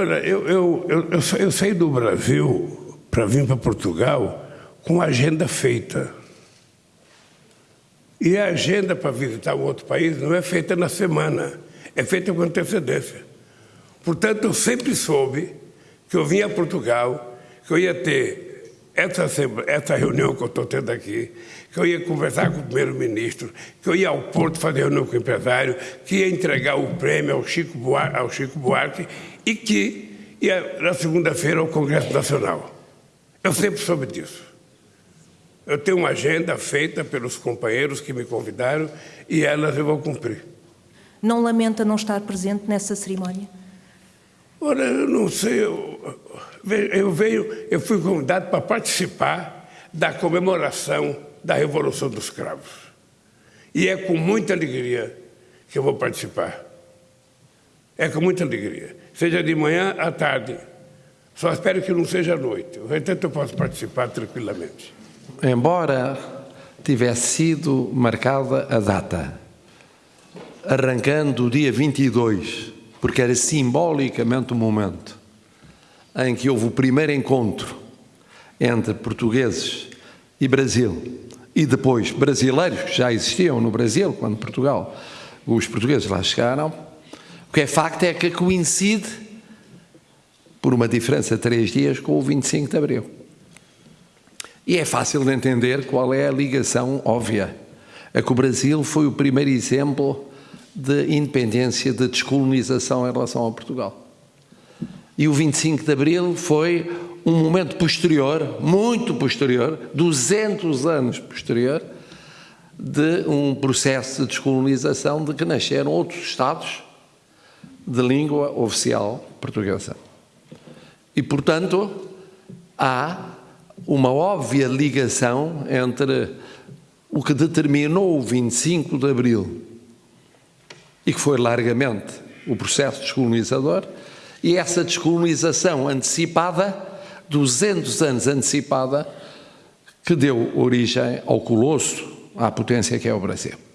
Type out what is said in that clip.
Olha, eu, eu, eu, eu, eu saí do Brasil para vir para Portugal com agenda feita. E a agenda para visitar um outro país não é feita na semana, é feita com antecedência. Portanto, eu sempre soube que eu vinha a Portugal, que eu ia ter essa, essa reunião que eu estou tendo aqui, que eu ia conversar com o primeiro-ministro, que eu ia ao Porto fazer reunião com o empresário, que ia entregar o prêmio ao Chico Buarque, ao Chico Buarque e que ia na segunda-feira ao Congresso Nacional. Eu sempre soube disso. Eu tenho uma agenda feita pelos companheiros que me convidaram e elas eu vou cumprir. Não lamenta não estar presente nessa cerimónia? Olha, eu não sei, eu, eu, veio, eu fui convidado para participar da comemoração da Revolução dos Cravos. E é com muita alegria que eu vou participar. É com muita alegria. Seja de manhã à tarde. Só espero que não seja à noite. O resto eu posso participar tranquilamente. Embora tivesse sido marcada a data, arrancando o dia 22, porque era simbolicamente o momento em que houve o primeiro encontro entre portugueses e Brasil, e depois brasileiros que já existiam no Brasil, quando Portugal, os portugueses lá chegaram, o que é facto é que coincide, por uma diferença de três dias, com o 25 de Abril. E é fácil de entender qual é a ligação óbvia. É que o Brasil foi o primeiro exemplo de independência, de descolonização em relação a Portugal. E o 25 de Abril foi um momento posterior, muito posterior, 200 anos posterior, de um processo de descolonização de que nasceram outros Estados de língua oficial portuguesa. E, portanto, há uma óbvia ligação entre o que determinou o 25 de Abril e que foi largamente o processo descolonizador e essa descolonização antecipada, 200 anos antecipada, que deu origem ao colosso, à potência que é o Brasil.